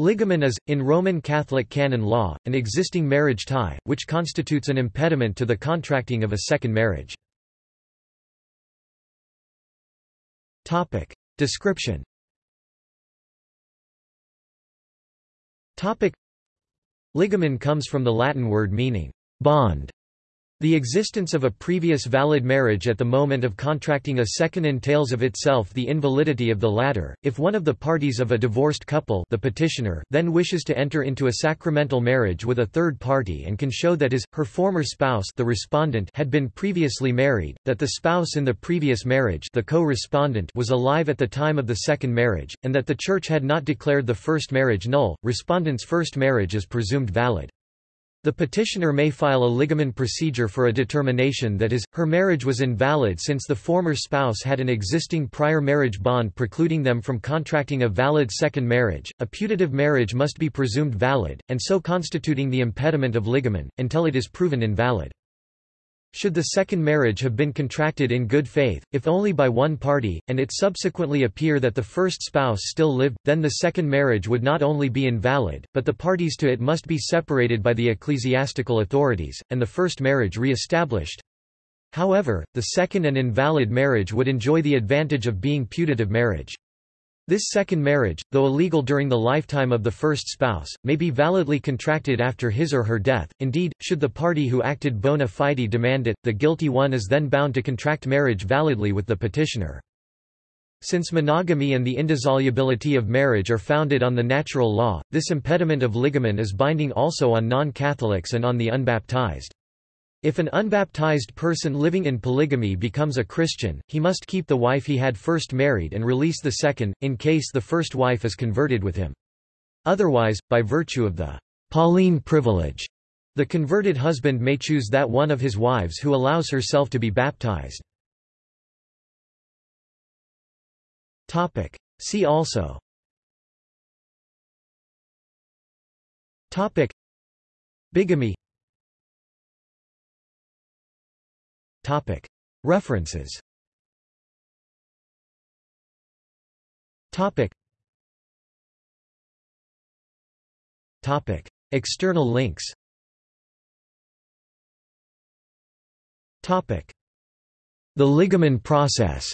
Ligamen is, in Roman Catholic canon law, an existing marriage tie, which constitutes an impediment to the contracting of a second marriage. Description. Ligamen comes from the Latin word meaning bond the existence of a previous valid marriage at the moment of contracting a second entails of itself the invalidity of the latter. If one of the parties of a divorced couple the petitioner then wishes to enter into a sacramental marriage with a third party and can show that his, her former spouse the respondent had been previously married, that the spouse in the previous marriage the co-respondent was alive at the time of the second marriage, and that the Church had not declared the first marriage null, respondent's first marriage is presumed valid. The petitioner may file a ligamen procedure for a determination that is, her marriage was invalid since the former spouse had an existing prior marriage bond precluding them from contracting a valid second marriage. A putative marriage must be presumed valid, and so constituting the impediment of ligamen, until it is proven invalid. Should the second marriage have been contracted in good faith, if only by one party, and it subsequently appear that the first spouse still lived, then the second marriage would not only be invalid, but the parties to it must be separated by the ecclesiastical authorities, and the first marriage re-established. However, the second and invalid marriage would enjoy the advantage of being putative marriage. This second marriage, though illegal during the lifetime of the first spouse, may be validly contracted after his or her death. Indeed, should the party who acted bona fide demand it, the guilty one is then bound to contract marriage validly with the petitioner. Since monogamy and the indissolubility of marriage are founded on the natural law, this impediment of ligamen is binding also on non-Catholics and on the unbaptized. If an unbaptized person living in polygamy becomes a Christian, he must keep the wife he had first married and release the second, in case the first wife is converted with him. Otherwise, by virtue of the Pauline privilege, the converted husband may choose that one of his wives who allows herself to be baptized. See also Bigamy References. External links. The ligamen process.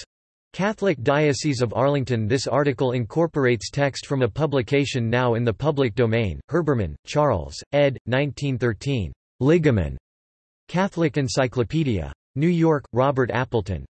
Catholic Diocese of Arlington. This article incorporates text from a publication now in the public domain, Herbermann, Charles, ed. 1913. Ligamen. Catholic Encyclopedia. New York, Robert Appleton.